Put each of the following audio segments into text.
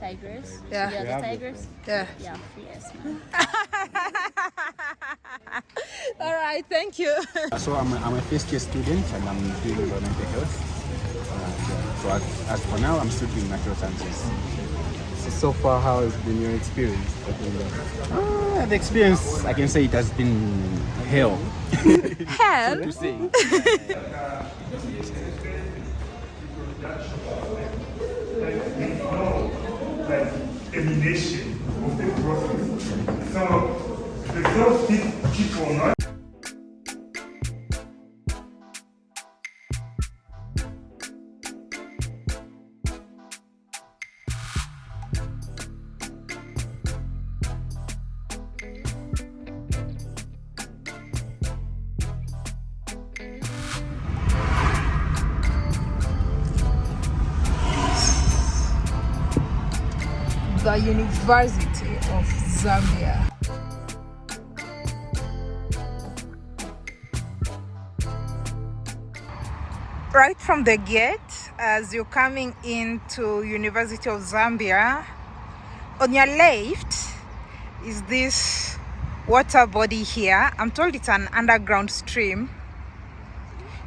Tigers. Yeah. Yeah, We the the tigers. Yeah. Yeah, yes. ma'am. All right, thank you. So I'm a, I'm a first year student and I'm doing environmental health. Uh, so as, as for now, I'm still doing natural sciences. So, so far, how has been your experience? Uh, the experience, I can say it has been hell Hell. to say. Elimination of the process. So the first thing people not The University of Zambia. Right from the gate, as you're coming into University of Zambia, on your left is this water body here. I'm told it's an underground stream.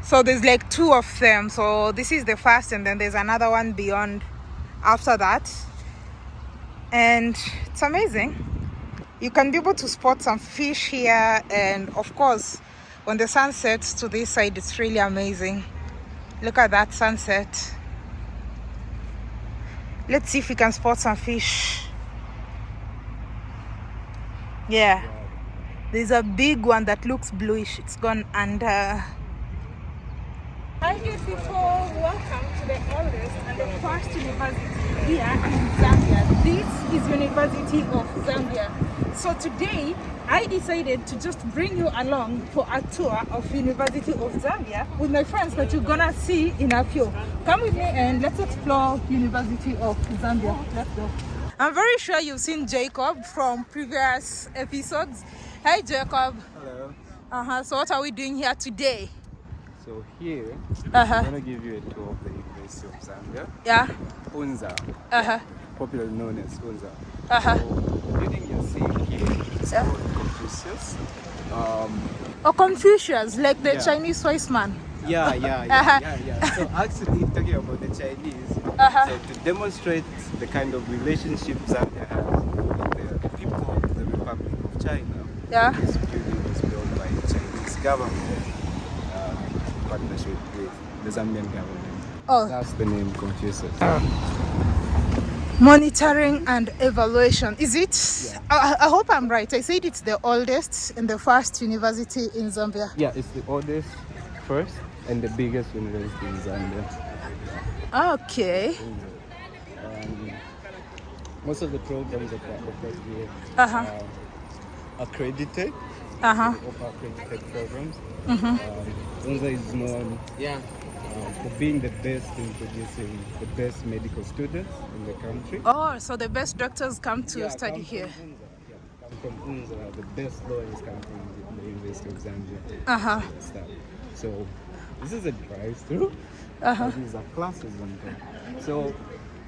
So there's like two of them. So this is the first, and then there's another one beyond after that and it's amazing. You can be able to spot some fish here and of course when the sun sets to this side it's really amazing. Look at that sunset. Let's see if we can spot some fish. Yeah. There's a big one that looks bluish. It's gone under Hi good people, welcome to the oldest and the first university here in Zambia. This is University of Zambia. So today I decided to just bring you along for a tour of University of Zambia with my friends that you're gonna see in a few. Come with me and let's explore University of Zambia. Let's go. I'm very sure you've seen Jacob from previous episodes. Hi Jacob. Hello. Uh-huh. So what are we doing here today? So here, Uh-huh. I'm gonna give you a tour of the University of Zambia, Yeah. Unza, Uh-huh. popularly known as Unza. Uh-huh. So the building you're seeing here is Yeah. called Confucius. Um, Or Confucius, like the Yeah. Chinese wise man. yeah, yeah, yeah, Uh-huh. yeah, yeah. So actually, talking about the Chinese, Uh-huh. so to demonstrate the kind of relationship Zambia has with the people of the Republic of China, Yeah. this building was built by the Chinese government uh, partnership with the Zambian government. Oh, That's the name Confucius. monitoring and evaluation. Is it? I, I hope I'm right. I said it's the oldest and the first university in Zambia. Yeah, it's the oldest, first, and the biggest university in Zambia. Okay. Um, most of the programs that are offered here Uh-huh. are accredited. Uh-huh. We offer accredited programs. Um, Unza is known uh, for being the best in producing the best medical students in the country. Oh, so the best doctors come to Yeah, study come here. From Unza. Yeah, come from Unza. The best lawyers come from the, the University of Zambia. Uh-huh. So this is a drive-through. Uh-huh. These are classes on top. So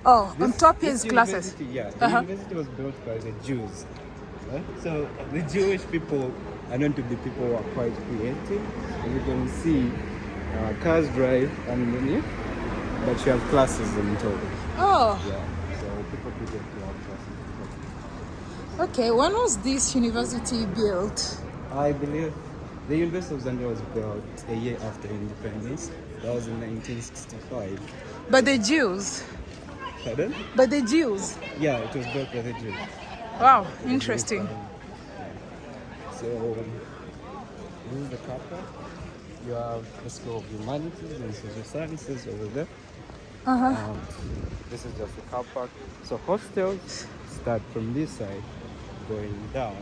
Oh, on top this is classes. university, Yeah, the Uh-huh. university was built by the Jews. right? So the Jewish people known to be people who are quite creative. And you can see uh, cars drive underneath, but you have classes in top. Oh, Yeah, so people do get to have classes. okay. When was this university built? I believe the University of Zambia was built a year after independence. That was in 1965. By the Jews. Pardon? By the Jews. Yeah, it was built by the Jews. Wow, interesting. So, this is the car park. You have the School of Humanities and Social Sciences over there. Uh-huh. Um, this is just the car park. So, hostels start from this side going down.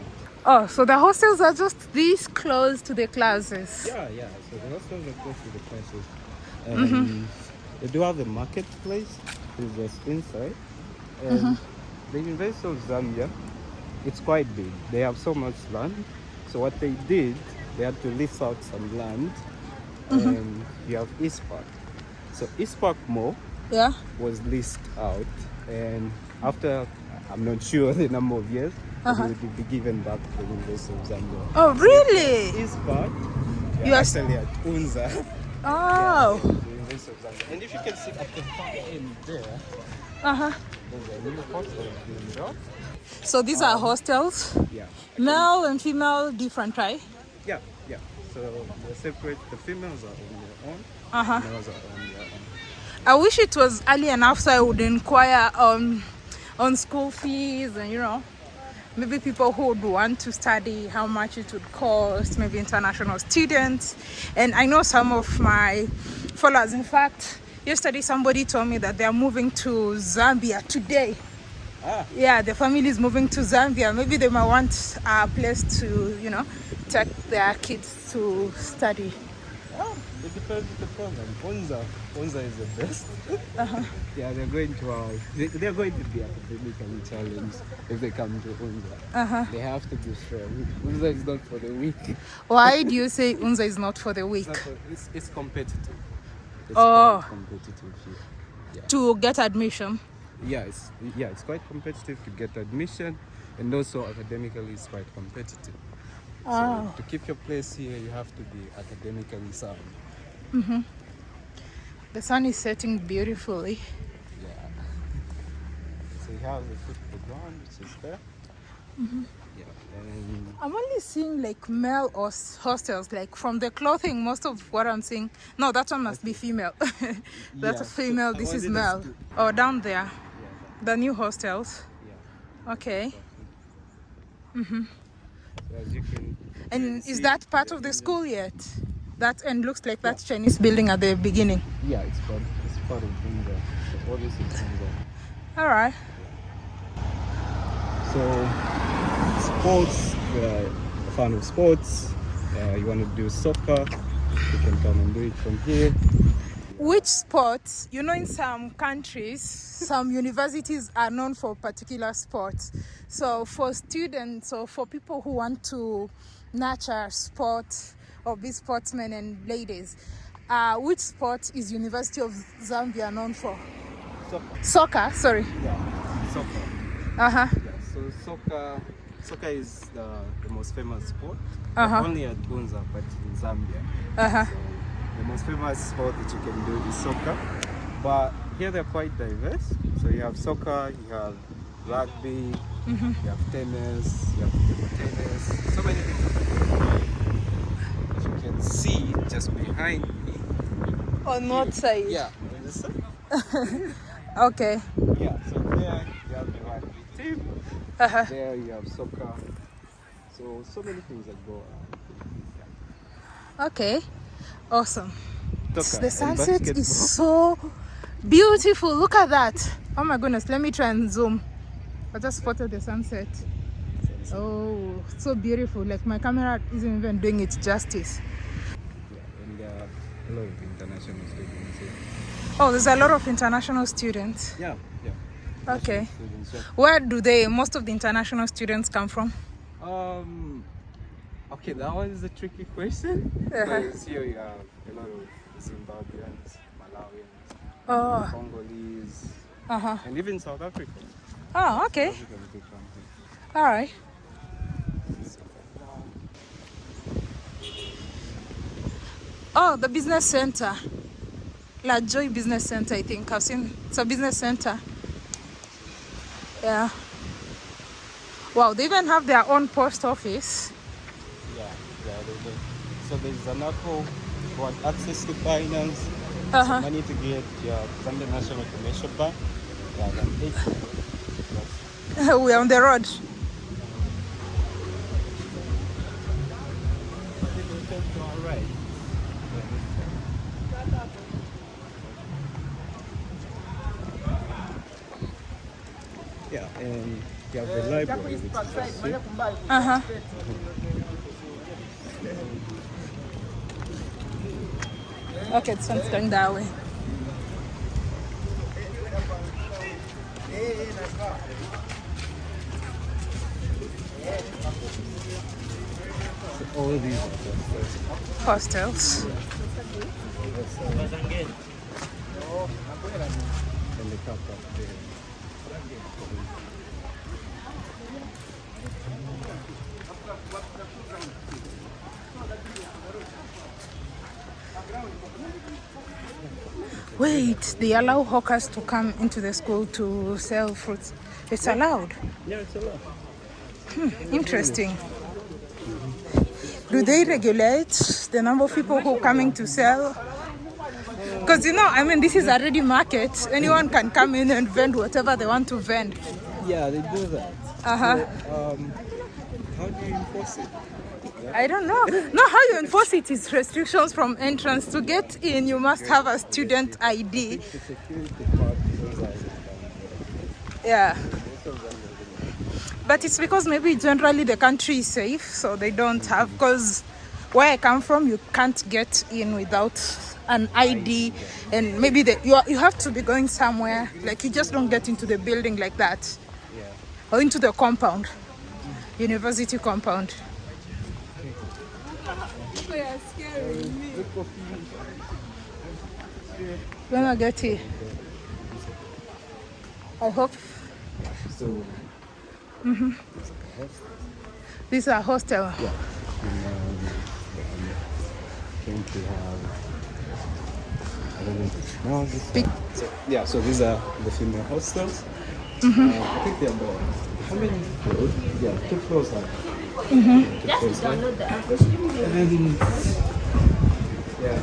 Oh, so the hostels are just this close to the classes. Yeah, yeah. So, the hostels are close to the classes. And they do have the marketplace, which is just inside. And the University of Zambia, it's quite big. They have so much land. So what they did, they had to lease out some land. And you have East Park. So East Park Mall Yeah. was leased out and after I'm not sure the number of years, Uh-huh. it would be given back to the University of Zambia. Oh, really? This part, You are actually at Unza. Oh. the University of Zambia. And if you can see at the far end there, Uh huh. there's a new hostel being built. So these are hostels, Yeah. male and female, different, right? Yeah, yeah. So they're separate. The females are on their own. Uh huh. Males are on their own. I wish it was early enough so I would inquire on on school fees and you know maybe people who would want to study how much it would cost maybe international students and I know some of my followers in fact yesterday somebody told me that they are moving to Zambia today Ah. yeah the family is moving to Zambia maybe they might want a place to you know take their kids to study Oh, it depends on the program. Unza, Unza is the best. Uh-huh. yeah, they're going to uh, they, they're going to be academically challenged if they come to Unza. uh-huh. They have to be strong. Unza is not for the weak. Why do you say Unza is not for the weak for, it's, it's competitive. It's Oh. competitive here. to get admission Yeah, it's yeah, it's quite competitive to get admission, and also academically, it's quite competitive. Oh. So to keep your place here, you have to be academically sound. The sun is setting beautifully. Yeah. So you have the foot the ground, which is there. Mm-hmm. Yeah. And I'm only seeing like male hos- hostels, like from the clothing, most of what I'm seeing. No, that one must be female. That's Yeah, a female, this is male. to- Oh, down there, the new hostels. yeah. Okay. So as you can. And is that part of the school yet? That and looks like that Chinese building at the beginning. Yeah, it's part. It's part of Unza. So all this is Unza. All right. So sports, uh, a fan of sports. Uh, you want to do soccer, you can come and do it from here. Which sports? You know, in some countries, some universities are known for particular sports. So, for students or for people who want to nurture sport or be sportsmen and ladies, uh, which sport is University of Zambia known for? Soccer. Soccer. Sorry. Yeah, soccer. Uh huh. Yeah, so soccer, soccer is the, the most famous sport. Uh-huh. Only at Unza, but in Zambia. Uh huh. So the most famous sport that you can do is soccer. But here they're quite diverse. So you have soccer, you have rugby, Mm-hmm. you have tennis, you have table tennis, so many things. As you can see just behind me. On what side? Yeah, on this side. Okay. Yeah, so there you have the rugby team. Uh huh. There you have soccer. So so many things that go around. Okay. Awesome. The sunset is so beautiful. Look at that. Oh my goodness. Let me try and zoom. I just spotted the sunset. Oh, so beautiful. Like my camera isn't even doing it justice. Yeah, and there are a lot of international students here. Oh, there's a lot of international students. Yeah, yeah. Okay. Students, yeah. Where do they, most of the international students come from? Um, okay, that one is a tricky question. Because here you have a lot of Zimbabweans, Malawians, Oh, Congolese, uh huh. and even South Africa. Oh, okay. Africans do come here. All right. Oh, the business center. La Joy Business Center, I think. I've seen it's a business center. Yeah. Wow, they even have their own post office. So there's an Apple who want access to finance, Uh huh. money to get your Zambia National Commercial Bank. Yeah. We are on the road. Yeah, and you have the library, which is just here. Uh huh. Okay, this one's going that way. all these Hostels. Wait, they allow hawkers to come into the school to sell fruits. It's allowed. Yeah, it's a lot. Interesting. Do they regulate the number of people who are coming to sell? Because you know, I mean, this is a ready market. Anyone can come in and vend whatever they want to vend. Yeah, they do that. Uh huh. Um, how do you enforce it? I don't know. No, how you enforce it is restrictions from entrance. To get in, you must have a student ID. The security part is like, Yeah. most of them are But it's because maybe generally the country is safe, so they don't have. Because where I come from, you can't get in without an ID, and maybe the, you are, you have to be going somewhere. Like you just don't get into the building like that, or into the compound, university compound. When I get here, I hope So, this is a hostel. um, going to have. I don't know. No, this Big- so, yeah, so these are the female hostels. Uh, I think they're about. How many floors? Yeah, two floors high. Two floors high. And then, yeah,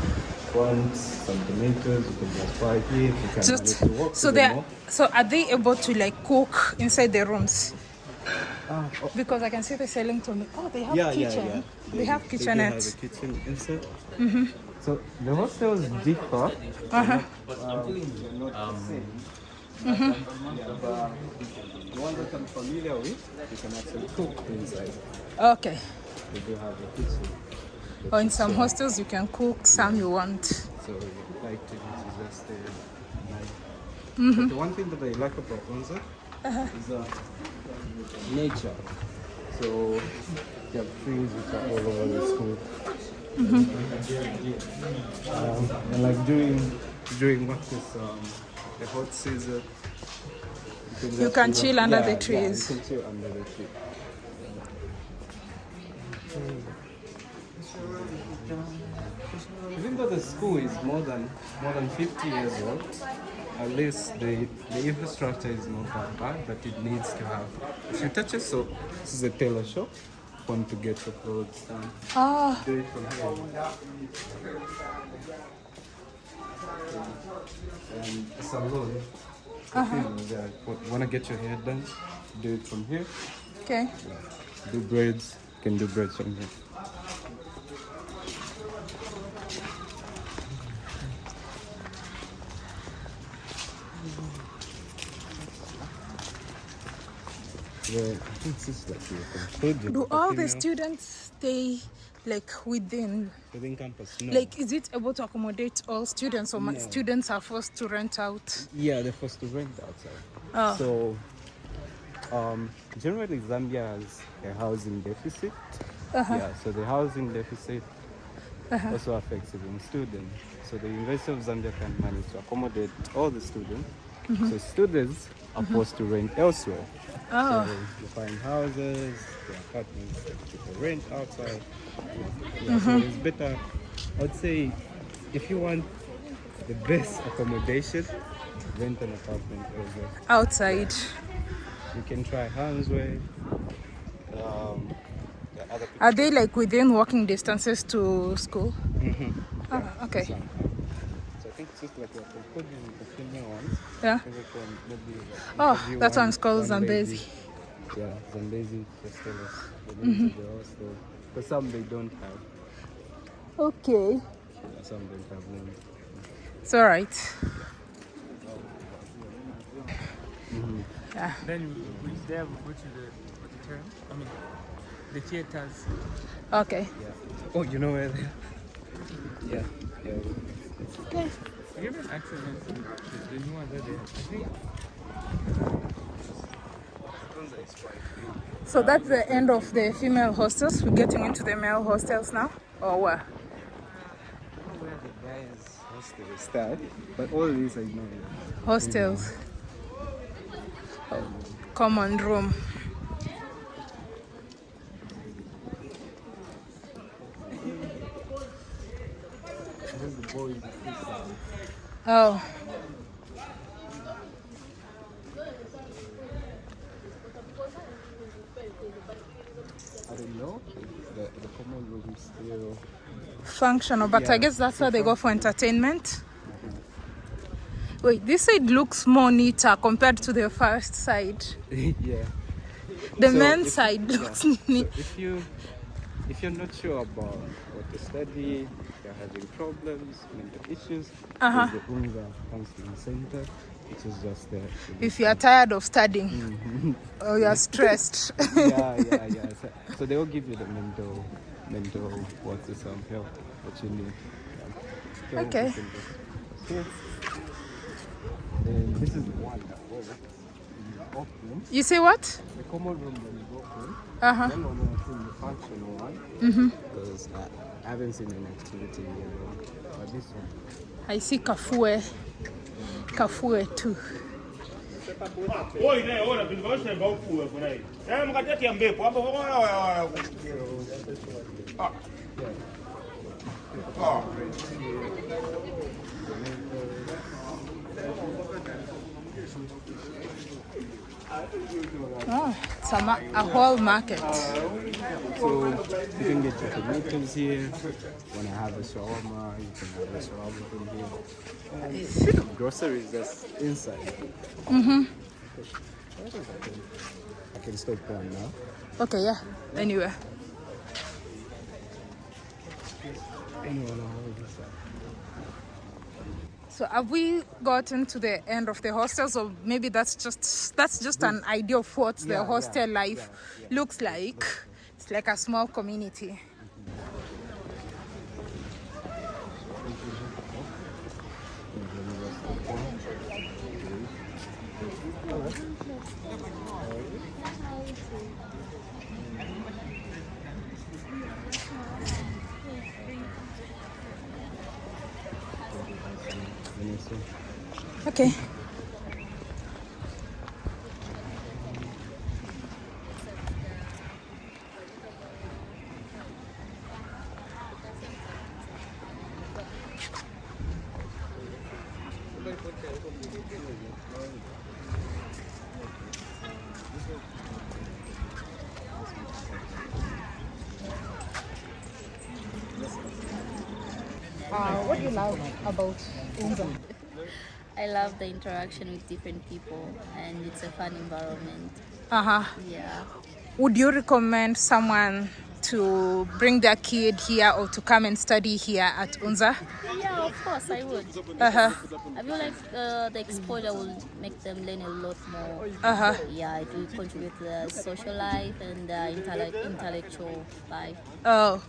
want some tomatoes, you can just buy here. If you can Just manage to walk so they mall. so are they able to like cook inside the rooms? Ah, oh, Because I can see they're selling to me. Oh, they have yeah, yeah, kitchen. yeah. They, have do kitchenettes. have a kitchen inside. Mm-hmm. So the hostels differ. Uh-huh. Yeah, but the one that I'm familiar with, you can actually cook inside. Okay. They do have a kitchen. Or in some hostels you can cook, some you want. So like to just stay night. But the one thing that I like about Unza is uh, nature. So you have trees which are all over the school. Um, and like during during what is um, the hot season, you can, just can go- chill under yeah, the yeah, trees. you can chill under the tree. Even though the school is more than more than 50 years old, at least the, the infrastructure is not that bad, but it needs to have If you touch touches. So this is a tailor shop. Want to get your clothes done? Oh, Do it from. And a salon. Uh-huh. Want to get your hair done? Do it from here. okay. Do braids. Can do braids from here. Yeah, I think this is like a. Do all the students stay like within within campus? No. like is it able to accommodate all students or No. students are forced to rent out? Yeah, they're forced to rent outside. Oh. So, um, generally Zambia has a housing deficit. Uh-huh. Yeah, so the housing deficit also affects even students. So the University of Zambia can manage to accommodate all the students. Mm-hmm. So students are forced to rent elsewhere. Oh. So you find houses, the apartments that people rent outside. Yeah, Mm-hmm. So it's better. I'd say if you want the best accommodation, rent an apartment elsewhere. Outside. You can try Hansway. Um, the. Are they like within walking distances to school? Mhm. Oh, okay. So I think it's just like what they put in the female ones. Yeah. I think maybe Oh, interview that one- one's called one Zambezi. Yeah, Zambezi. Just tell us the Mm-hmm. names of the hostel. But some they don't have. Okay. Yeah, some don't have names. It's all right. Yeah. Then we there we go to the auditorium. I mean, the theaters. Okay. Yeah. Oh, you know where they are? Yeah. Yeah. Okay. We have an accident. The, the new one that. I think Unza is quite big. So that's the end of the female hostels. We're getting into the male hostels now. Or what? I don't know where the guys hostel start, but all these I know. Hostels. Common room. Oh. I don't know. The, the common room still. functional, but I guess that's where they go for entertainment. Wait, this side looks more neater compared to the first side. yeah. The So men's side yeah. looks So neat. if you if you're not sure about what to study, you're having problems, mental issues, Uh-huh. the UNZA Counseling Center, which is just there. If you are tired of studying Mm-hmm. or you are stressed. yeah, yeah, yeah. So, so they will give you the mental, mental what's the some help that you need. Yeah. So Okay. you. And this is one that was in the open, you say what? the common room that is open. Uh huh. Then when think the functional one, because I, I haven't seen an activity here. But this one, I see Kafue. Kafue too. Oi, Oh, it's a, ma- a whole market. So you can get your tomatoes here. When I have a shawarma, you can have a shawarma from here. And bit of groceries that's inside. Mm-hmm. I can, stop one now. Okay, yeah. Anyway. Anyone on this side? So have we gotten to the end of the hostels or maybe that's just that's just an idea of what the Yeah, hostel yeah, life looks like. It's like a small community. Okay. Love the interaction with different people and it's a fun environment. Uh-huh. Yeah. Would you recommend someone to bring their kid here or to come and study here at Unza? Yeah, of course I would. Uh-huh. I feel like uh, the exposure will make them learn a lot more. Uh-huh. Yeah, it will contribute to the social life and the intellect- intellectual life. Oh.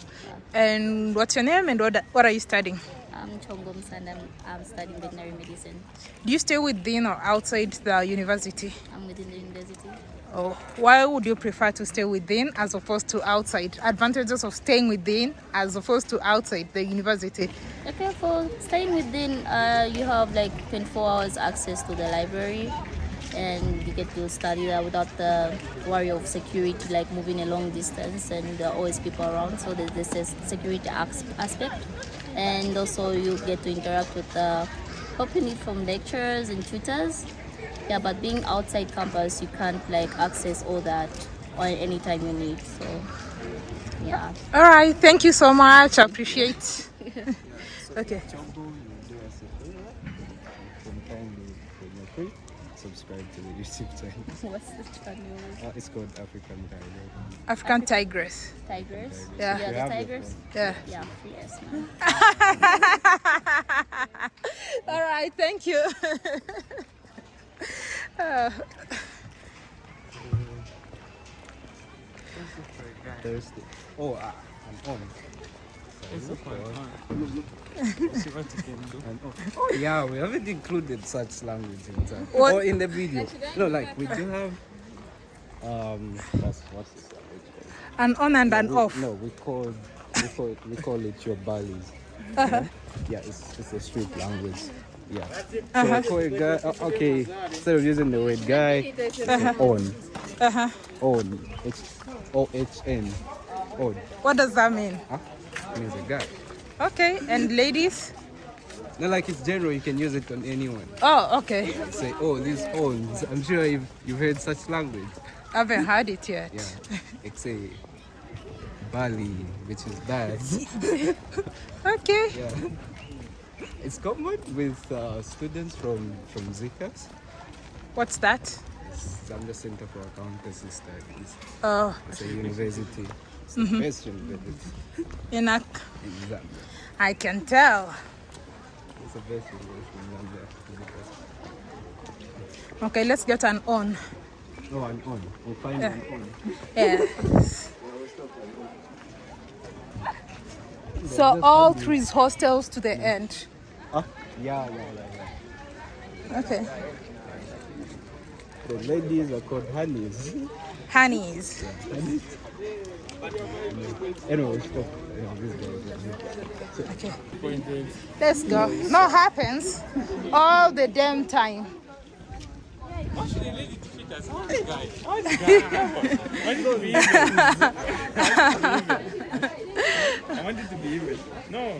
And what's your name and what, what are you studying? I'm Chongo Msanda. I'm, I'm studying veterinary medicine. Do you stay within or outside the university? I'm within the university. Oh, why would you prefer to stay within as opposed to outside? Advantages of staying within as opposed to outside the university. Okay, for staying within, uh, you have like 24 hours access to the library and you get to study there without the worry of security, like moving a long distance and there are always people around. So there's this is security aspect. And also you get to interact with the need from lecturers and tutors. Yeah, but being outside campus, you can't like access all that or anytime you need. So yeah. All right, thank you so much. I appreciate. okay. Chombo, you do us a favor. From time when you're free, subscribe to the YouTube channel. What's the channel? Uh, it's called African Dialogue. African Tigress. Tigers? Yeah. You Yeah, the have the tigers. Yeah. Yeah, yes, ma'am. All right, thank you. Uh, Thursday. Oh, uh, I'm on. It's Sorry, quite on. fun. See what you can do. And oh, yeah, we haven't included such language in that. What? Or in the video. No, like we do have um what's what's this language called? an on and an we, off. No, we call we call we call it your balis. Uh-huh. Yeah, it's it's a street language. Yeah. Uh-huh. So call a guy. o- Okay, instead of using the word guy, say on. Uh-huh. On. H uh-huh. O H N. On. What does that mean? Huh? Means a guy. Okay, and ladies? Not like it's general. You can use it on anyone. Oh, okay. Say, oh, these owns. I'm sure you've you've heard such language. I haven't heard it yet. Yeah. Like say, Bali, which is bad. Okay. Yeah. It's common with uh, students from from ZCAS, What's that? Zambia Center for Accountancy Studies. Oh, It's a university. It's the best university in a, in Zambia. I can tell. It's the best university in Zambia. Okay, let's get an on. Oh, and on. We'll find Yeah. an on. Yeah. So all three hostels to the end. Ah, yeah, yeah, yeah, yeah. Okay. The ladies are called honeys. Honeys. Anyway, stop. Yeah, this guy is here. Okay. Let's go. No happens all the damn time. Actually, lady defeat us. How the guy? How the guy? I want it to be even. I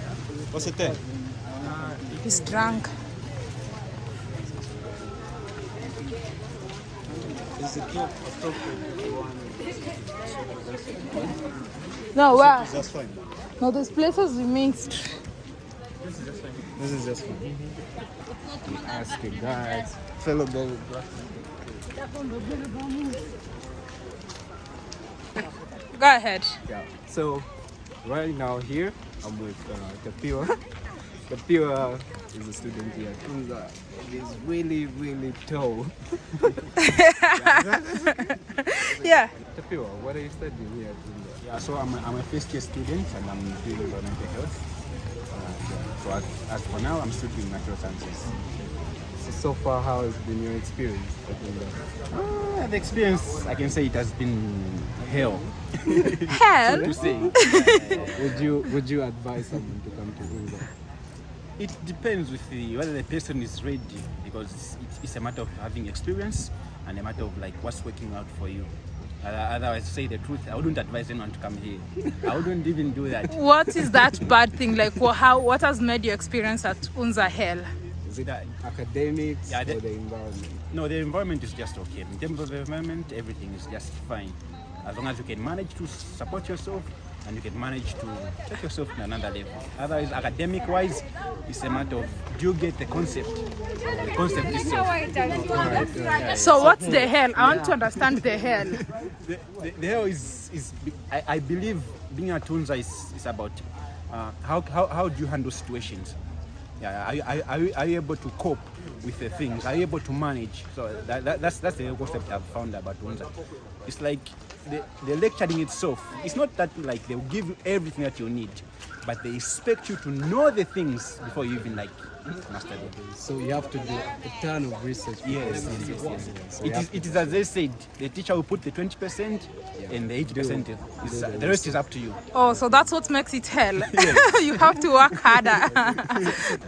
What's it ten? Uh, he's drunk. Is it not appropriate one? No, wow. That's fine. No, this place is mixed. This is just fine. You ask your guys, fellow belly Go ahead. Yeah. So right now here I'm with uh, Tapiwa. Tapiwa is a student here. Tunza is really really tall. Yeah. Tapiwa, what are you studying here? at Unza? Yeah, so I'm a, I'm a first year student and I'm doing environmental health. Uh, yeah. So as, as for now, I'm studying natural sciences. So, so far, how has been your experience? Uh, the experience, I can say it has been hell Hell. to say. Would you would you advise someone to come to Unza? It depends with the, whether the person is ready because it's, it's a matter of having experience and a matter of like what's working out for you. Otherwise, say the truth, I wouldn't advise anyone to come here. I wouldn't even do that. What is that bad thing? Like, wha- how? What has made your experience at Unza hell? Is it that? Academics Yeah, or the- the environment? No, the environment is just okay. In terms of the environment, everything is just fine. As long as you can manage to support yourself and you can manage to take yourself to another level. Otherwise, academic wise, it's a matter of do you get the concept? The concept itself. So what's the hell? I want to understand the hell. The, the, the hell is, is I, I believe being a Tunza is, is about uh, how, how, how do you handle situations? Yeah, are, you- are, are, you, are you able to cope with the things? Are you able to manage? So that, that, that's, that's the concept I've found about Unza. It's like the, the lecturing itself, it's not that like they'll give you everything that you need, but they expect you to know the things before you even like. So you have to do a ton of research. Yes, before yes, yes, yes. So It you is, have it is as they said, the teacher will put the 20% and the 80% is, is, uh, the rest is up to you. Oh, so that's what makes it hell. you have to work harder.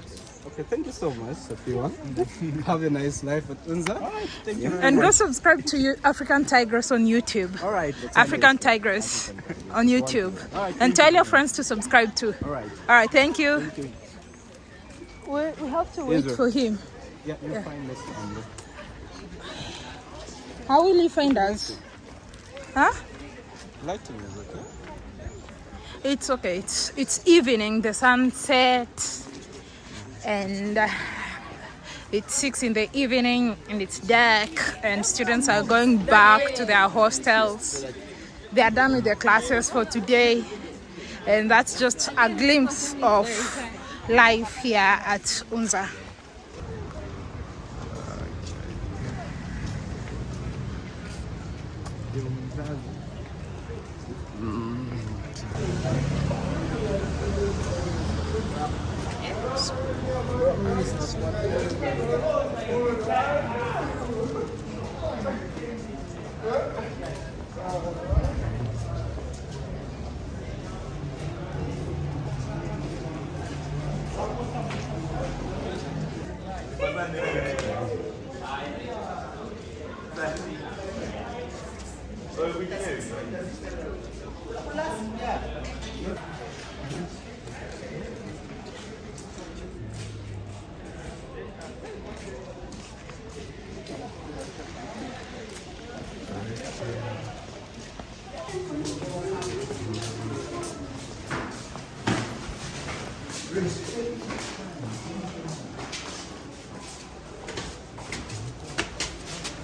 Okay, thank you so much, Tapiwa. Have a nice life at Unza. Thank you. and go subscribe to you, African Tigress on YouTube. All right. African Tigress on YouTube. And tell your friends to subscribe too. All right. All right, thank you. Thank you. We, we have to wait for him. Yeah, you'll find us on How will he find us? Huh? lighting is okay. It's okay. It's it's evening. The sunset, and uh, it's six in the evening, and it's dark, and students are going back to their hostels. They are done with their classes for today, and that's just a glimpse of life here at Unza.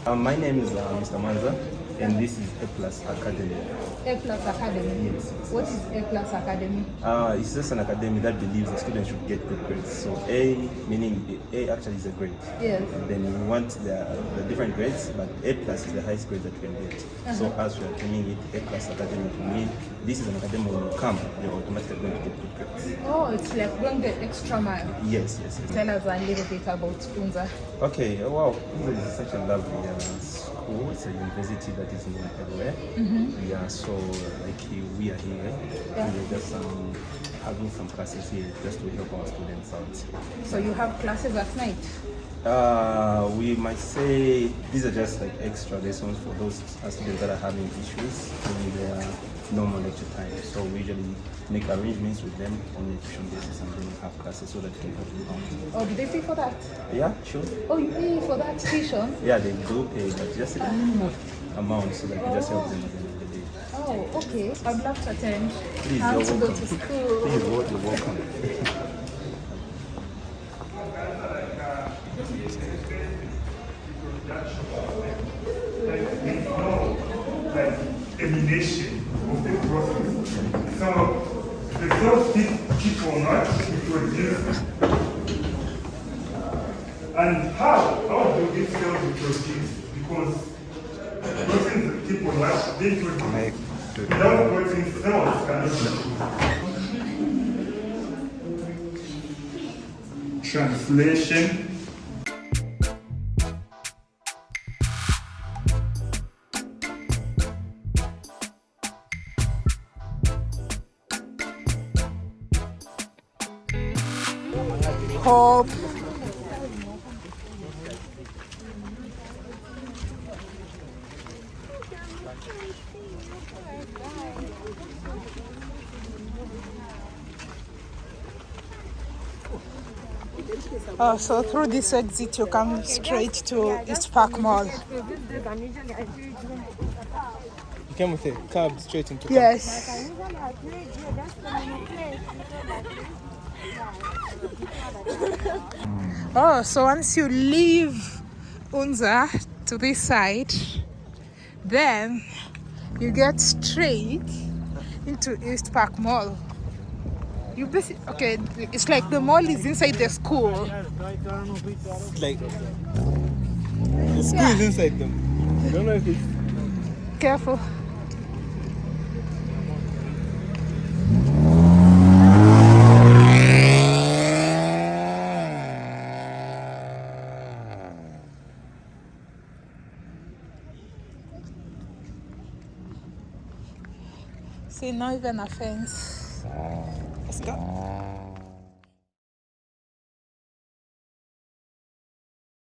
Um, my name is uh, Mr. Manza, and this is A Plus Academy. A Plus Academy. Yes. What is A Plus Academy? Uh, it's just an academy that believes the students should get good grades. So A meaning A actually is a grade. Yes. And then we want the, the different grades, but A plus is the highest grade that you can get. So as we are terming it A plus academy to mean this is an academy when you come, you're automatically going to get good grades. Oh, it's like going the extra mile. Yes, yes, yes. Tell us a little bit about Unza. Okay, uh, wow, this is such a lovely uh, school. It's a university that is known everywhere. Yeah, so like we are here, and we're just um, having some classes here just to help our students out. So you have classes at night. Uh, we might say these are just like extra lessons for those students that are having issues during their normal lecture time. So we usually make arrangements with them on a tuition basis and then have classes so that they can help them out. Oh, do they pay for that? Yeah, sure. Oh, you pay for that tuition? Yeah, they do pay, but just a minimum amount so that we just help them at the end of the day. Oh, okay. I'd love to attend. Please, have to go welcome. to school. Please, you're welcome. the first keep, keep or not, used. And how? How do these cells reproduce? Because proteins or not, they produce. Without protein cells cannot reproduce. Translation Oh, so through this exit you come straight to East Park Mall. You came with a cab straight into Yes. Oh, so once you leave Unza to this side, then you get straight into East Park Mall. You basi- okay, it's like the mall is inside the school. like the school is inside them. I don't know if it's Careful. See, not even a fence. Let's go.